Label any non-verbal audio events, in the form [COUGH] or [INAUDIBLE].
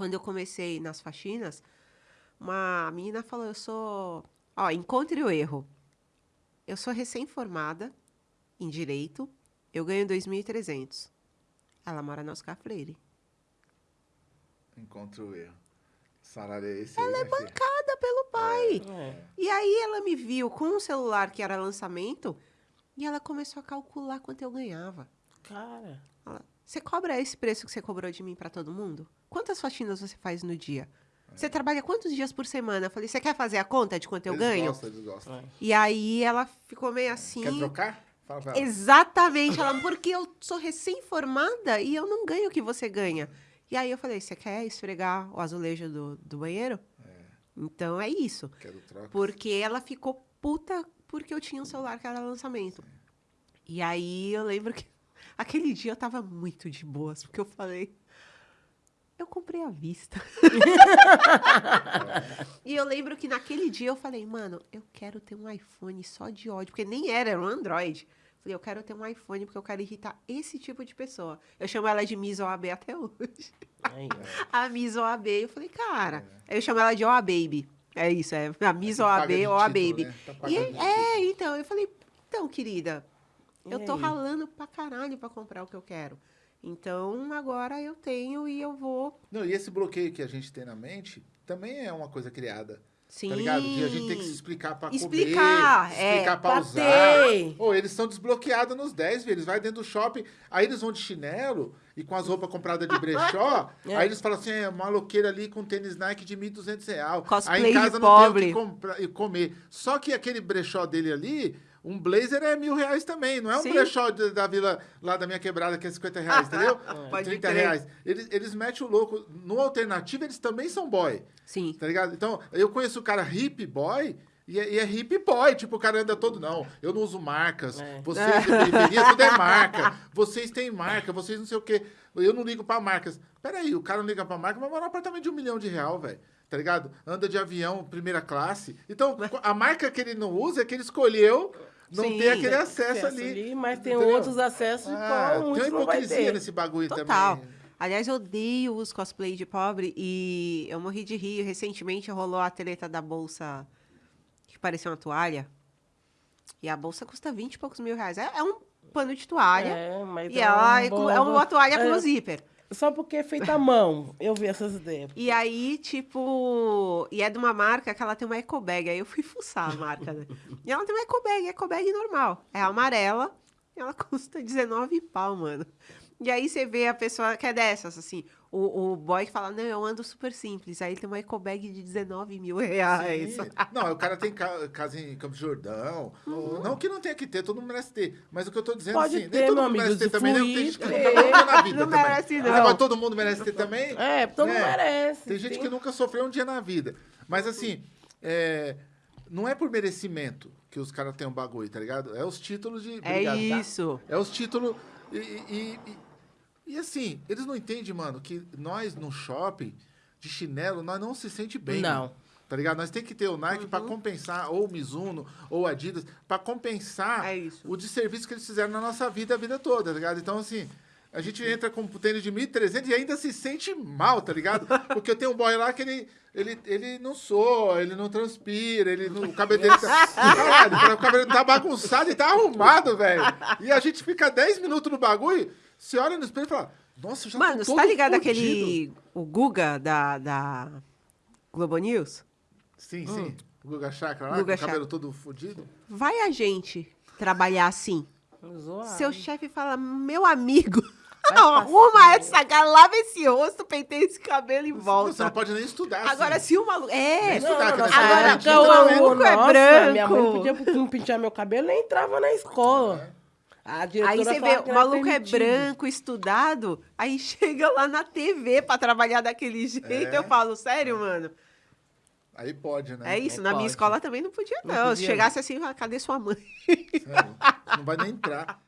quando eu comecei nas faxinas, uma menina falou: Eu sou. Ó, encontre o erro. Eu sou recém-formada em direito, eu ganho 2.300. Ela mora na Oscar Freire. Encontre o erro. Salário é esse Ela aí, é filha? bancada pelo pai. É. E aí ela me viu com um celular que era lançamento e ela começou a calcular quanto eu ganhava. Cara. Ela, você cobra esse preço que você cobrou de mim pra todo mundo? Quantas faxinas você faz no dia? Você trabalha quantos dias por semana? Eu falei, você quer fazer a conta de quanto eu Eles ganho? Gostam, eles gostam. É. E aí ela ficou meio assim. Quer trocar? Fala pra ela. Exatamente. Ela, porque eu sou recém-formada e eu não ganho o que você ganha. E aí eu falei, você quer esfregar o azulejo do, do banheiro? Então é isso. Quero troca. Porque ela ficou puta porque eu tinha um celular que era lançamento. E aí eu lembro que aquele dia eu tava muito de boas, porque eu falei. Eu comprei à vista. [LAUGHS] e eu lembro que naquele dia eu falei, mano, eu quero ter um iPhone só de ódio, porque nem era, era um Android. Falei, eu quero ter um iPhone porque eu quero irritar esse tipo de pessoa. Eu chamo ela de Miss OAB até hoje. [LAUGHS] A Miss OAB. Eu falei, cara. Aí eu chamo ela de OA Baby. É isso, é a Miss paga OAB, de OA título, Baby. né? Tá E é, então, eu falei, então, querida, E eu tô ralando pra caralho pra comprar o que eu quero. Então, agora eu tenho e eu vou. Não, e esse bloqueio que a gente tem na mente também é uma coisa criada. Sim. Tá ligado? De a gente tem que se explicar pra Explicar, comer, é, explicar pra pra usar. Ou eles são desbloqueados nos 10, velho. Eles vão dentro do shopping, aí eles vão de chinelo e com as roupas compradas de brechó. [LAUGHS] É. Aí eles falam assim: é maloqueira ali com tênis Nike de 1.200 reais. Cosplay aí em casa não tem o pobre. que comprar comer. Só que aquele brechó dele ali. Um blazer é mil reais também, não é um Sim. brechó de- da vila lá da minha quebrada que é 50 reais, entendeu? [LAUGHS] Pode 30 crer. reais. Eles, eles metem o louco. No alternativo, eles também são boy. Sim. Tá ligado? Então, eu conheço o cara hip boy e é, e é hip boy. Tipo, o cara anda todo, não, eu não uso marcas. É. Vocês de periferia, tudo é marca. [LAUGHS] Vocês têm marca, vocês não sei o quê. Eu não ligo pra marcas. Peraí, o cara não liga pra marca, mas mora num apartamento de um milhão de real, velho. Tá ligado? Anda de avião, primeira classe. Então, a marca que ele não usa é que ele escolheu não Sim. ter aquele Acesso acesso ali. mas tem Entendeu? outros acessos Ah, qual tem muitos uma não vai hipocrisia ter. nesse bagulho Total. também. Aliás, eu odeio os cosplay de pobre e eu morri de rir. Recentemente rolou a treta da bolsa que parecia uma toalha. E a bolsa custa 20 e poucos mil reais. É, é um pano de toalha. É, mas E é ela um é, é uma toalha com é, zíper. Só porque é feita à mão. Eu vi essas ideias. E aí, tipo. E é de uma marca que ela tem uma eco bag. Aí eu fui fuçar a marca, né? E ela tem uma eco bag, eco bag normal. É amarela. E ela [LAUGHS] custa 19 pau, mano. E aí você vê a pessoa que é dessas, assim. O, o boy que fala, não, eu ando super simples. Aí tem uma eco bag de 19 mil reais. Sim. [LAUGHS] Não, o cara tem ca- casa em Campos de Jordão. Não que não tenha que ter, todo mundo merece ter. Mas o que eu tô dizendo Pode assim, ter, nem todo mundo merece ter também, né? Tem gente que ter. nunca merece na [LAUGHS] vida Não também. merece, Esse não. negócio, todo mundo merece ter também. É, todo mundo né? merece. Tem gente que nunca sofreu um dia na vida. Mas assim, é, não é por merecimento que os caras têm um bagulho, tá ligado? É os títulos de. É Obrigado, tá? isso. É os títulos. E, e, e, e assim, eles não entendem, mano, que nós no shopping, de chinelo, nós não se sente bem. Não. Tá ligado? Nós tem que ter o Nike Uhum. pra compensar, ou o Mizuno, ou Adidas, pra compensar É o desserviço que eles fizeram na nossa vida a vida toda, tá ligado? Então, assim, a gente entra com um tênis de 1.300 e ainda se sente mal, tá ligado? [LAUGHS] Porque eu tenho um boy lá que ele, ele, ele não soa, ele não transpira, ele não, o cabelo dele tá... [LAUGHS] Caralho, o cabelo tá bagunçado e tá arrumado, velho. E a gente fica 10 minutos no bagulho, você olha no espelho e fala, nossa, eu já Mano, tô você todo tá ligado fudido. aquele. O Guga da, da Globo News? Sim, sim. O Guga Chakra lá, Hum. Guga com o cabelo Chakra. todo fudido. Vai a gente trabalhar assim. Zoado. Seu chefe fala, meu amigo, Vai [LAUGHS] arruma passar. essa cara, lava esse rosto, penteia esse cabelo e Você não volta. pode nem estudar, Agora, assim. se o maluco... É, Não, nossa nessa agora, época o maluco é nossa, branco. Minha mãe não podia não pintar meu cabelo, nem entrava na escola. A diretora Aí você vê, que o maluco é branco, estudado, aí [LAUGHS] chega lá na TV pra trabalhar daquele jeito. É. Eu falo, sério, mano? Aí pode, né? É isso, Não na minha pode. escola também não podia, Não não. Se podia, chegasse assim, fala, cadê sua mãe? Sério. Não vai nem entrar. [LAUGHS]